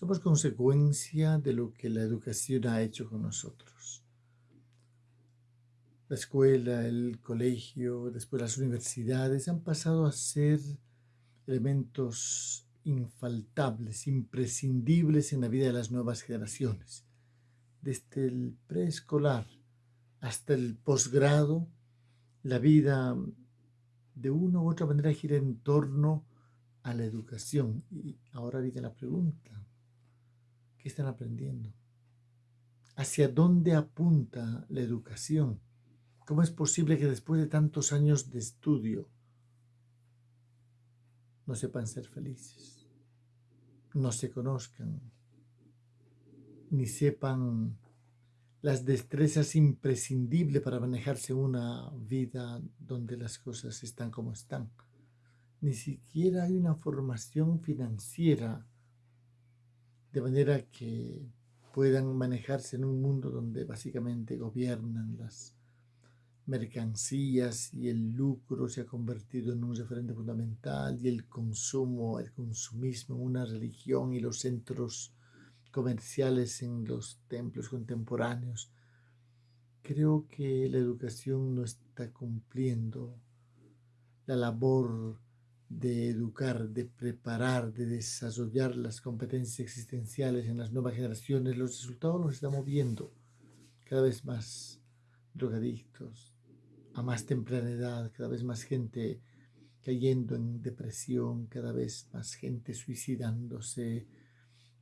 somos consecuencia de lo que la educación ha hecho con nosotros. La escuela, el colegio, después las universidades han pasado a ser elementos infaltables, imprescindibles en la vida de las nuevas generaciones. Desde el preescolar hasta el posgrado, la vida de una u otra manera gira en torno a la educación. Y ahora viene la pregunta, ¿qué están aprendiendo? ¿Hacia dónde apunta la educación? ¿Cómo es posible que después de tantos años de estudio no sepan ser felices? No se conozcan, ni sepan las destrezas imprescindibles para manejarse una vida donde las cosas están como están. Ni siquiera hay una formación financiera de manera que puedan manejarse en un mundo donde básicamente gobiernan las mercancías y el lucro se ha convertido en un referente fundamental y el consumo, el consumismo, una religión y los centros comerciales en los templos contemporáneos. Creo que la educación no está cumpliendo la labor de educar, de preparar, de desarrollar las competencias existenciales en las nuevas generaciones. Los resultados los estamos viendo cada vez más drogadictos, a más temprana edad, cada vez más gente cayendo en depresión, cada vez más gente suicidándose,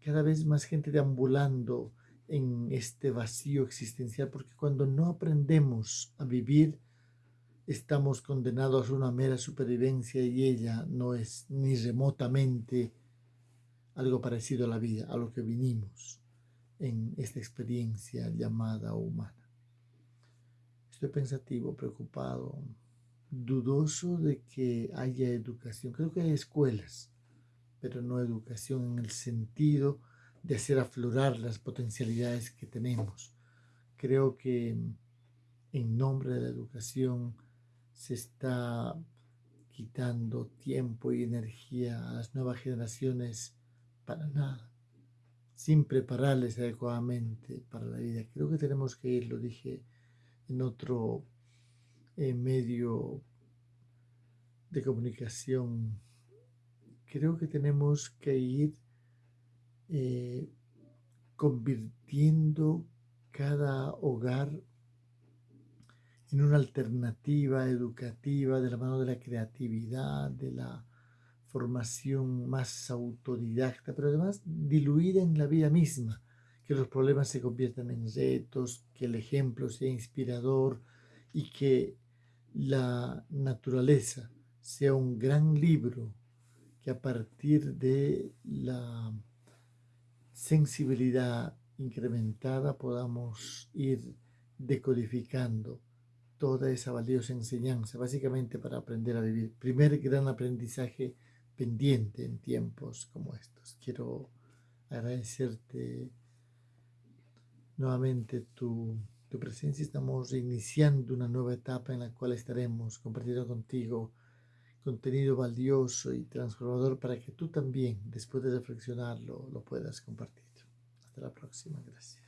cada vez más gente deambulando en este vacío existencial, porque cuando no aprendemos a vivir, estamos condenados a una mera supervivencia y ella no es ni remotamente algo parecido a la vida, a lo que vinimos en esta experiencia llamada humana. Estoy pensativo, preocupado, dudoso de que haya educación. Creo que hay escuelas, pero no educación en el sentido de hacer aflorar las potencialidades que tenemos. Creo que en nombre de la educación se está quitando tiempo y energía a las nuevas generaciones para nada, sin prepararles adecuadamente para la vida. Creo que tenemos que ir, lo dije en otro eh, medio de comunicación creo que tenemos que ir eh, convirtiendo cada hogar en una alternativa educativa de la mano de la creatividad, de la formación más autodidacta, pero además diluida en la vida misma, que los problemas se conviertan en retos, que el ejemplo sea inspirador y que la naturaleza sea un gran libro a partir de la sensibilidad incrementada podamos ir decodificando toda esa valiosa enseñanza, básicamente para aprender a vivir. Primer gran aprendizaje pendiente en tiempos como estos. Quiero agradecerte nuevamente tu, tu presencia. Estamos iniciando una nueva etapa en la cual estaremos compartiendo contigo contenido valioso y transformador para que tú también, después de reflexionarlo, lo puedas compartir. Hasta la próxima. Gracias.